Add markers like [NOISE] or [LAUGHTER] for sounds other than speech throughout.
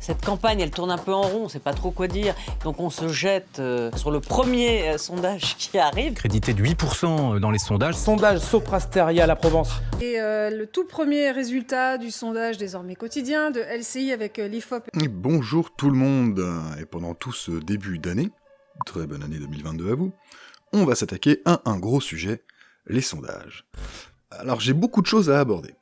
cette campagne, elle tourne un peu en rond, on sait pas trop quoi dire. Donc on se jette euh, sur le premier euh, sondage [LAUGHS] qui arrive. Crédité de 8% dans les sondages. Sondage Soprasteria la Provence. Et euh, le tout premier résultat du sondage désormais quotidien de LCI avec euh, l'IFOP. Bonjour tout le monde, et pendant tout ce début d'année, très bonne année 2022 à vous, on va s'attaquer à un gros sujet, les sondages. Alors j'ai beaucoup de choses à aborder.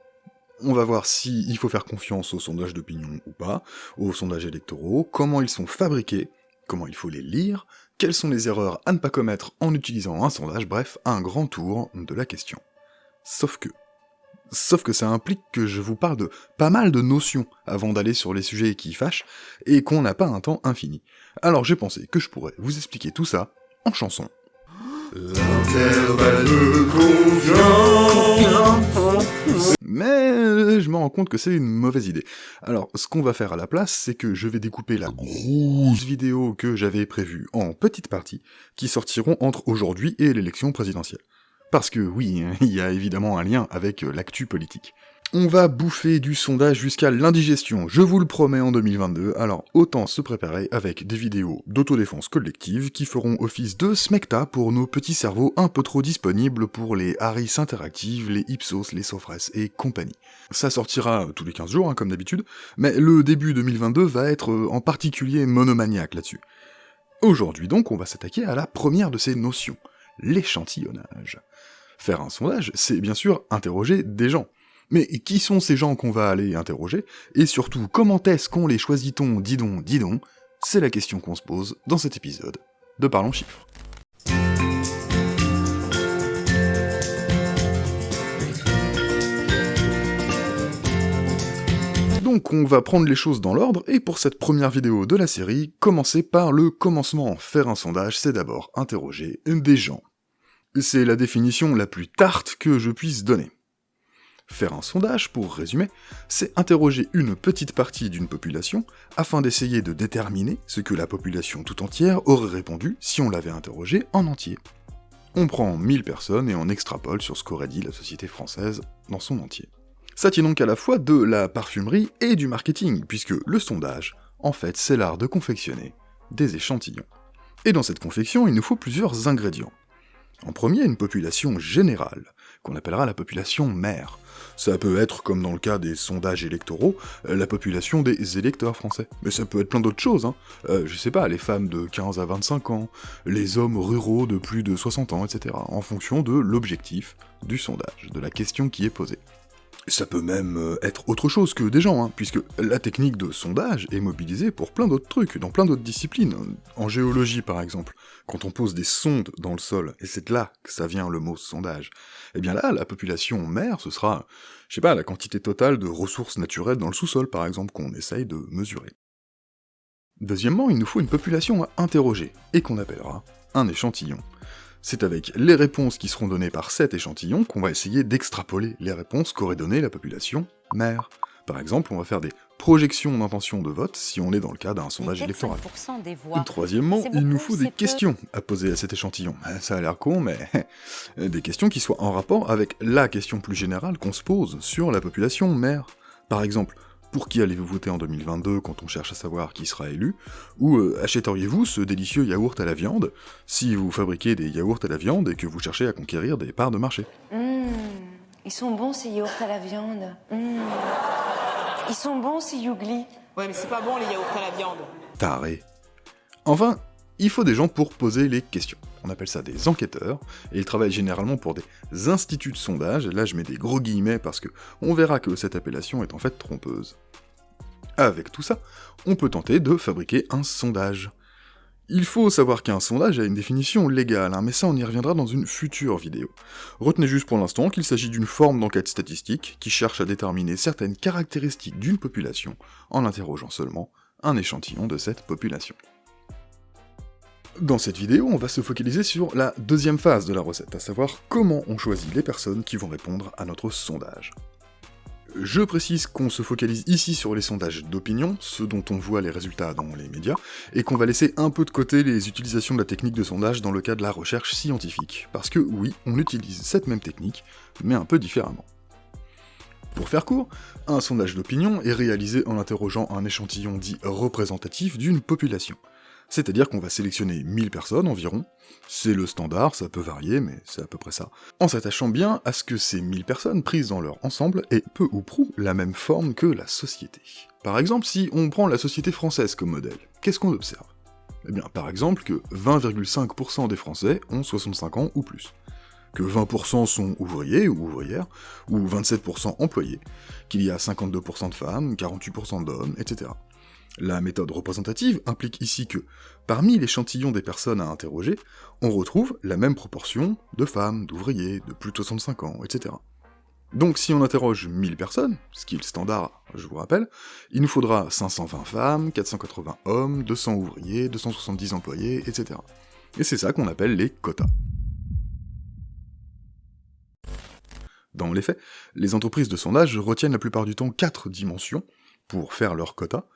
On va voir si il faut faire confiance aux sondages d'opinion ou pas, aux sondages électoraux, comment ils sont fabriqués, comment il faut les lire, quelles sont les erreurs à ne pas commettre en utilisant un sondage, bref, un grand tour de la question. Sauf que... Sauf que ça implique que je vous parle de pas mal de notions avant d'aller sur les sujets qui fâchent, et qu'on n'a pas un temps infini. Alors j'ai pensé que je pourrais vous expliquer tout ça en chanson. Compte que c'est une mauvaise idée. Alors, ce qu'on va faire à la place, c'est que je vais découper la grosse vidéo que j'avais prévue en petites parties, qui sortiront entre aujourd'hui et l'élection présidentielle. Parce que oui, [LAUGHS] il y a évidemment un lien avec l'actu politique. On va bouffer du sondage jusqu'à l'indigestion, je vous le promets en 2022, alors autant se préparer avec des vidéos d'autodéfense collective qui feront office de smecta pour nos petits cerveaux un peu trop disponibles pour les Harris interactives, les Ipsos, les Sofres et compagnie. Ça sortira tous les 15 jours, hein, comme d'habitude, mais le début 2022 va être euh, en particulier monomaniaque là-dessus. Aujourd'hui donc, on va s'attaquer à la première de ces notions, l'échantillonnage. Faire un sondage, c'est bien sûr interroger des gens. Mais qui sont ces gens qu'on va aller interroger? Et surtout, comment est-ce qu'on les choisit-on, dis donc, dis donc C'est la question qu'on se pose dans cet épisode de Parlons Chiffres. Donc on va prendre les choses dans l'ordre, et pour cette première vidéo de la série, commencer par le commencement. Faire un sondage, c'est d'abord interroger des gens. C'est la définition la plus tarte que je puisse donner. Faire un sondage, pour résumer, c'est interroger une petite partie d'une population afin d'essayer de déterminer ce que la population tout entière aurait répondu si on l'avait interrogé en entier. On prend 1000 personnes et on extrapole sur ce qu'aurait dit la société française dans son entier. Ça tient donc à la fois de la parfumerie et du marketing, puisque le sondage, en fait, c'est l'art de confectionner des échantillons. Et dans cette confection, il nous faut plusieurs ingrédients. En premier, une population générale, qu'on appellera la population mère. Ça peut être, comme dans le cas des sondages électoraux, euh, la population des électeurs français. Mais ça peut être plein d'autres choses, hein. Euh, je sais pas, les femmes de 15 à 25 ans, les hommes ruraux de plus de 60 ans, etc. En fonction de l'objectif du sondage, de la question qui est posée. Ça peut même euh, être autre chose que des gens, hein, puisque la technique de sondage est mobilisée pour plein d'autres trucs, dans plein d'autres disciplines. En géologie, par exemple, quand on pose des sondes dans le sol, et c'est là que ça vient le mot sondage, eh bien là, la population mère, ce sera, je sais pas, la quantité totale de ressources naturelles dans le sous-sol, par exemple, qu'on essaye de mesurer. Deuxièmement, il nous faut une population à interroger, et qu'on appellera un échantillon. C'est avec les réponses qui seront données par cet échantillon qu'on va essayer d'extrapoler les réponses qu'aurait donné la population mère. Par exemple, on va faire des projections d'intention de vote si on est dans le cas d'un sondage électoral. Des voix. Troisièmement, il nous faut des peu. questions à poser à cet échantillon. Ça a l'air con, mais [LAUGHS] des questions qui soient en rapport avec la question plus générale qu'on se pose sur la population mère. Par exemple, pour qui allez-vous voter en 2022 quand on cherche à savoir qui sera élu Ou euh, achèteriez-vous ce délicieux yaourt à la viande si vous fabriquez des yaourts à la viande et que vous cherchez à conquérir des parts de marché? Mmh, ils sont bons ces yaourts à la viande. Mmh. Ils sont bons ces yougli. Ouais, mais c'est pas bon les yaourts à la viande. Taré. Enfin, il faut des gens pour poser les questions. On appelle ça des enquêteurs, et ils travaillent généralement pour des instituts de sondage, là je mets des gros guillemets parce que on verra que cette appellation est en fait trompeuse. Avec tout ça, on peut tenter de fabriquer un sondage. Il faut savoir qu'un sondage a une définition légale, hein, mais ça on y reviendra dans une future vidéo. Retenez juste pour l'instant qu'il s'agit d'une forme d'enquête statistique qui cherche à déterminer certaines caractéristiques d'une population en interrogeant seulement un échantillon de cette population. Dans cette vidéo, on va se focaliser sur la deuxième phase de la recette, à savoir comment on choisit les personnes qui vont répondre à notre sondage. Je précise qu'on se focalise ici sur les sondages d'opinion, ceux dont on voit les résultats dans les médias, et qu'on va laisser un peu de côté les utilisations de la technique de sondage dans le cas de la recherche scientifique, parce que oui, on utilise cette même technique, mais un peu différemment. Pour faire court, un sondage d'opinion est réalisé en interrogeant un échantillon dit représentatif d'une population. C'est-à-dire qu'on va sélectionner 1000 personnes environ, c'est le standard, ça peut varier, mais c'est à peu près ça, en s'attachant bien à ce que ces 1000 personnes prises dans leur ensemble aient peu ou prou la même forme que la société. Par exemple, si on prend la société française comme modèle, qu'est-ce qu'on observe? Eh bien, par exemple que 20,5% des Français ont 65 ans ou plus, que 20% sont ouvriers ou ouvrières, ou 27% employés, qu'il y a 52% de femmes, 48% d'hommes, etc. La méthode représentative implique ici que, parmi l'échantillon des personnes à interroger, on retrouve la même proportion de femmes, d'ouvriers, de plus de 65 ans, etc. Donc si on interroge 1000 personnes, ce qui est standard, je vous rappelle, il nous faudra 520 femmes, 480 hommes, 200 ouvriers, 270 employés, etc. Et c'est ça qu'on appelle les quotas. Dans les faits, les entreprises de sondage retiennent la plupart du temps quatre dimensions pour faire leur quota,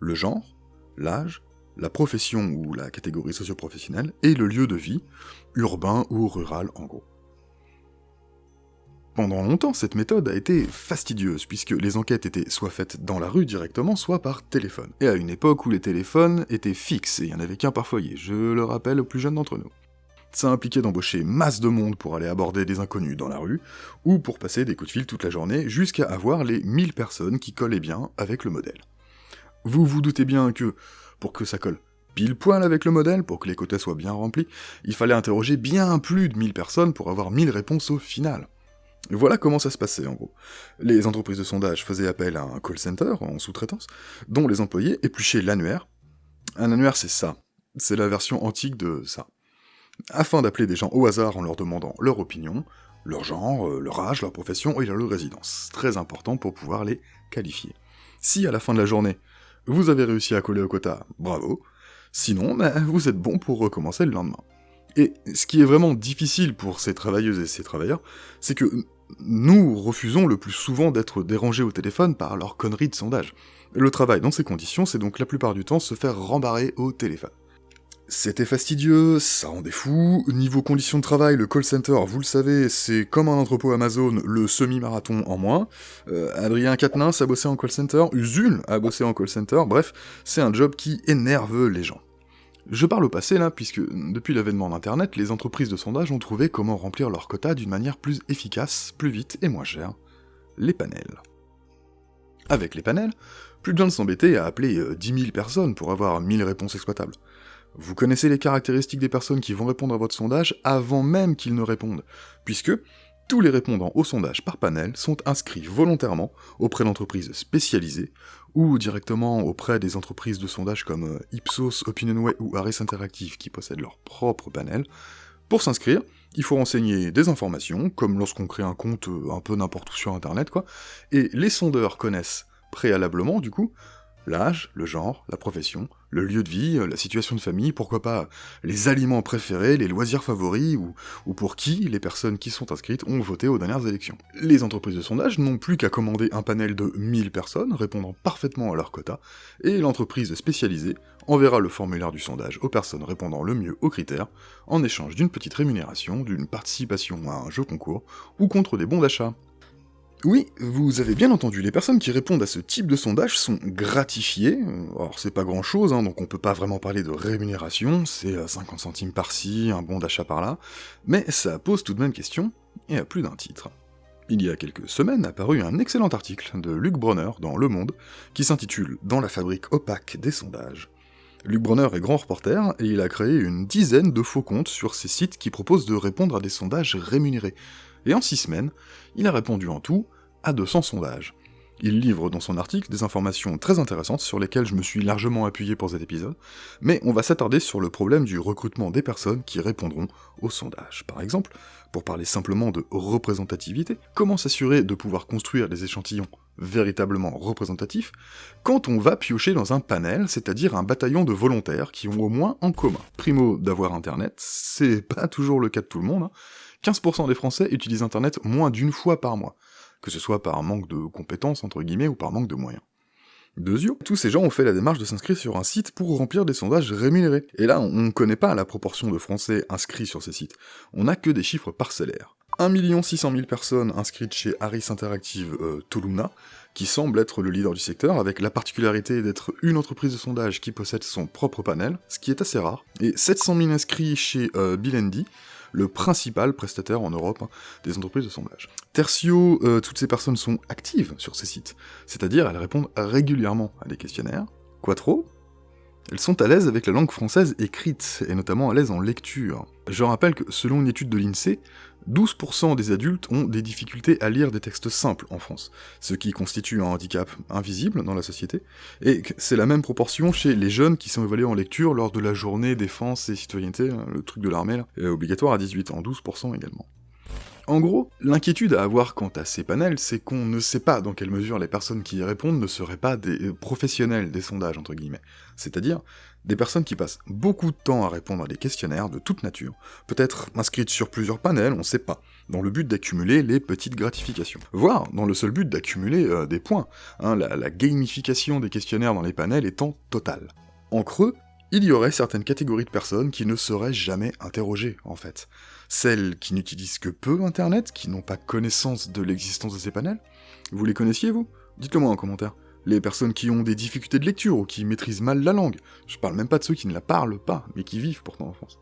le genre, l'âge, la profession ou la catégorie socio-professionnelle, et le lieu de vie, urbain ou rural en gros. Pendant longtemps, cette méthode a été fastidieuse, puisque les enquêtes étaient soit faites dans la rue directement, soit par téléphone. Et à une époque où les téléphones étaient fixes, et il n'y en avait qu'un par foyer, je le rappelle aux plus jeunes d'entre nous. Ça impliquait d'embaucher masse de monde pour aller aborder des inconnus dans la rue, ou pour passer des coups de fil toute la journée, jusqu'à avoir les 1000 personnes qui collaient bien avec le modèle. Vous vous doutez bien que, pour que ça colle pile poil avec le modèle, pour que les quotas soient bien remplis, il fallait interroger bien plus de 1000 personnes pour avoir 1000 réponses au final. Voilà comment ça se passait en gros. Les entreprises de sondage faisaient appel à un call center en sous-traitance, dont les employés épluchaient l'annuaire. Un annuaire c'est ça, c'est la version antique de ça. Afin d'appeler des gens au hasard en leur demandant leur opinion, leur genre, euh, leur âge, leur profession et leur résidence. Très important pour pouvoir les qualifier. Si à la fin de la journée, vous avez réussi à coller au quota, bravo. Sinon, ben, vous êtes bon pour recommencer le lendemain. Et ce qui est vraiment difficile pour ces travailleuses et ces travailleurs, c'est que nous refusons le plus souvent d'être dérangés au téléphone par leurs conneries de sondage. Le travail dans ces conditions, c'est donc la plupart du temps se faire rembarrer au téléphone. C'était fastidieux, ça rendait fou. Niveau conditions de travail, le call center, vous le savez, c'est comme un entrepôt Amazon, le semi-marathon en moins. Euh, Adrien Quatennens a bossé en call center, Usul a bossé en call center, bref, c'est un job qui énerve les gens. Je parle au passé là, puisque depuis l'avènement d'Internet, les entreprises de sondage ont trouvé comment remplir leur quota d'une manière plus efficace, plus vite et moins chère. Les panels. Avec les panels, plus besoin de s'embêter à appeler 10 euh, 000 personnes pour avoir 1000 réponses exploitables. Vous connaissez les caractéristiques des personnes qui vont répondre à votre sondage avant même qu'ils ne répondent, puisque tous les répondants au sondage par panel sont inscrits volontairement auprès d'entreprises spécialisées, ou directement auprès des entreprises de sondage comme euh, Ipsos, OpinionWay ou Harris Interactive qui possèdent leur propre panel. Pour s'inscrire, il faut renseigner des informations, comme lorsqu'on crée un compte euh, un peu n'importe où sur internet quoi, et les sondeurs connaissent préalablement, du coup, l'âge, le genre, la profession, le lieu de vie, la situation de famille, pourquoi pas les aliments préférés, les loisirs favoris, ou, ou, pour qui les personnes qui sont inscrites ont voté aux dernières élections. Les entreprises de sondage n'ont plus qu'à commander un panel de 1000 personnes répondant parfaitement à leur quota, et l'entreprise spécialisée enverra le formulaire du sondage aux personnes répondant le mieux aux critères, en échange d'une petite rémunération, d'une participation à un jeu concours, ou contre des bons d'achat. Oui, vous avez bien entendu, les personnes qui répondent à ce type de sondage sont gratifiées, alors c'est pas grand chose, hein, donc on peut pas vraiment parler de rémunération, c'est 50 centimes par-ci, un bon d'achat par-là, mais ça pose tout de même question, et à plus d'un titre. Il y a quelques semaines apparu un excellent article de Luc Bronner dans Le Monde, qui s'intitule « Dans la fabrique opaque des sondages ». Luc Bronner est grand reporter, et il a créé une dizaine de faux comptes sur ces sites qui proposent de répondre à des sondages rémunérés, et en 6 semaines, il a répondu en tout à 200 sondages. Il livre dans son article des informations très intéressantes sur lesquelles je me suis largement appuyé pour cet épisode, mais on va s'attarder sur le problème du recrutement des personnes qui répondront aux sondages. Par exemple, pour parler simplement de représentativité, comment s'assurer de pouvoir construire des échantillons véritablement représentatifs quand on va piocher dans un panel, c'est-à-dire un bataillon de volontaires qui ont au moins en commun, primo, d'avoir internet, c'est pas toujours le cas de tout le monde, hein. 15% des Français utilisent Internet moins d'une fois par mois, que ce soit par manque de compétences, entre guillemets, ou par manque de moyens. Deuxièmement, tous ces gens ont fait la démarche de s'inscrire sur un site pour remplir des sondages rémunérés. Et là, on ne connaît pas la proportion de Français inscrits sur ces sites, on n'a que des chiffres parcellaires. 1 600 000 personnes inscrites chez Harris Interactive euh, Toluna, qui semble être le leader du secteur, avec la particularité d'être une entreprise de sondage qui possède son propre panel, ce qui est assez rare, et 700 000 inscrits chez euh, le principal prestataire en Europe hein, des entreprises de sondage. Tertio, euh, toutes ces personnes sont actives sur ces sites, c'est-à-dire elles répondent régulièrement à des questionnaires. Quattro, elles sont à l'aise avec la langue française écrite, et notamment à l'aise en lecture. Je rappelle que selon une étude de l'INSEE, 12% des adultes ont des difficultés à lire des textes simples en France, ce qui constitue un handicap invisible dans la société, et c'est la même proportion chez les jeunes qui sont évalués en lecture lors de la journée défense et citoyenneté, hein, le truc de l'armée obligatoire à 18 ans, 12% également. En gros, l'inquiétude à avoir quant à ces panels, c'est qu'on ne sait pas dans quelle mesure les personnes qui y répondent ne seraient pas des euh, professionnels des sondages, entre guillemets. C'est-à-dire, des personnes qui passent beaucoup de temps à répondre à des questionnaires de toute nature, peut-être inscrites sur plusieurs panels, on sait pas, dans le but d'accumuler les petites gratifications. Voire dans le seul but d'accumuler euh, des points, hein, la, la gamification des questionnaires dans les panels étant totale. En creux, il y aurait certaines catégories de personnes qui ne seraient jamais interrogées, en fait. Celles qui n'utilisent que peu Internet, qui n'ont pas connaissance de l'existence de ces panels. Vous les connaissiez, vous? Dites-le moi en commentaire. Les personnes qui ont des difficultés de lecture ou qui maîtrisent mal la langue. Je parle même pas de ceux qui ne la parlent pas, mais qui vivent pourtant en France.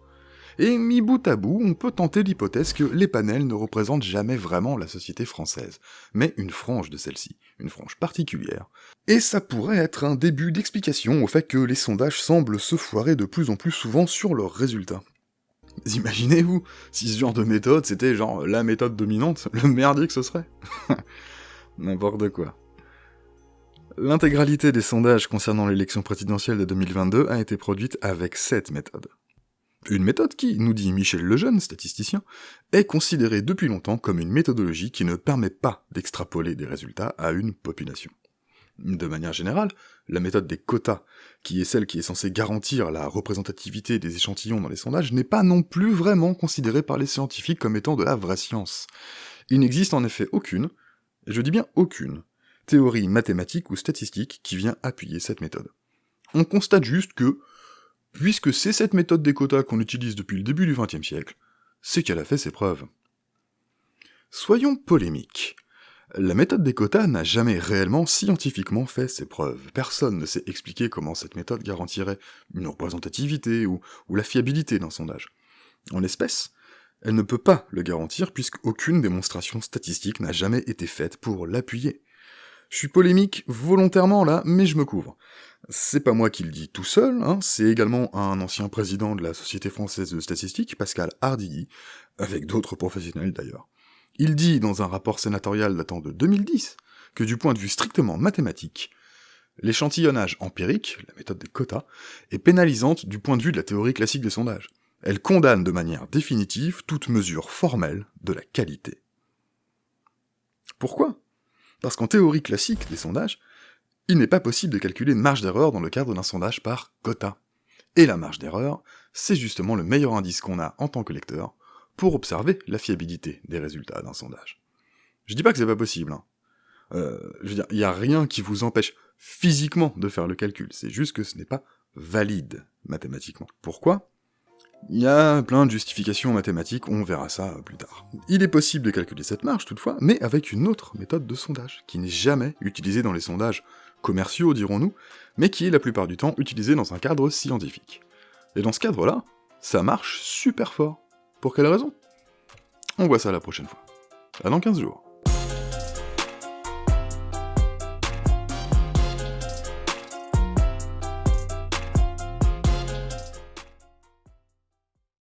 Et mis bout à bout, on peut tenter l'hypothèse que les panels ne représentent jamais vraiment la société française, mais une frange de celle-ci, une frange particulière. Et ça pourrait être un début d'explication au fait que les sondages semblent se foirer de plus en plus souvent sur leurs résultats. Imaginez-vous, si ce genre de méthode c'était genre la méthode dominante, le merdier que ce serait [LAUGHS] N'importe quoi. L'intégralité des sondages concernant l'élection présidentielle de 2022 a été produite avec cette méthode. Une méthode qui, nous dit Michel Lejeune, statisticien, est considérée depuis longtemps comme une méthodologie qui ne permet pas d'extrapoler des résultats à une population. De manière générale, la méthode des quotas, qui est celle qui est censée garantir la représentativité des échantillons dans les sondages, n'est pas non plus vraiment considérée par les scientifiques comme étant de la vraie science. Il n'existe en effet aucune, et je dis bien aucune, théorie mathématique ou statistique qui vient appuyer cette méthode. On constate juste que, puisque c'est cette méthode des quotas qu'on utilise depuis le début du XXe siècle, c'est qu'elle a fait ses preuves. Soyons polémiques. La méthode des quotas n'a jamais réellement scientifiquement fait ses preuves. Personne ne sait expliquer comment cette méthode garantirait une représentativité ou, la fiabilité d'un sondage. En l'espèce, elle ne peut pas le garantir puisqu'aucune démonstration statistique n'a jamais été faite pour l'appuyer. Je suis polémique volontairement là, mais je me couvre. C'est pas moi qui le dis tout seul, hein, c'est également un ancien président de la Société française de statistique, Pascal Hardilly, avec d'autres professionnels d'ailleurs. Il dit dans un rapport sénatorial datant de 2010 que du point de vue strictement mathématique, l'échantillonnage empirique, la méthode des quotas, est pénalisante du point de vue de la théorie classique des sondages. Elle condamne de manière définitive toute mesure formelle de la qualité. Pourquoi? Parce qu'en théorie classique des sondages, il n'est pas possible de calculer une marge d'erreur dans le cadre d'un sondage par quota. Et la marge d'erreur, c'est justement le meilleur indice qu'on a en tant que lecteur pour observer la fiabilité des résultats d'un sondage. Je dis pas que c'est pas possible, hein. Euh, je veux dire, il n'y a rien qui vous empêche physiquement de faire le calcul, c'est juste que ce n'est pas valide mathématiquement. Pourquoi? Il y a plein de justifications mathématiques, on verra ça plus tard. Il est possible de calculer cette marge toutefois, mais avec une autre méthode de sondage, qui n'est jamais utilisée dans les sondages commerciaux dirons-nous, mais qui est la plupart du temps utilisée dans un cadre scientifique. Et dans ce cadre-là, ça marche super fort. Pour quelle raison? On voit ça la prochaine fois. À dans 15 jours.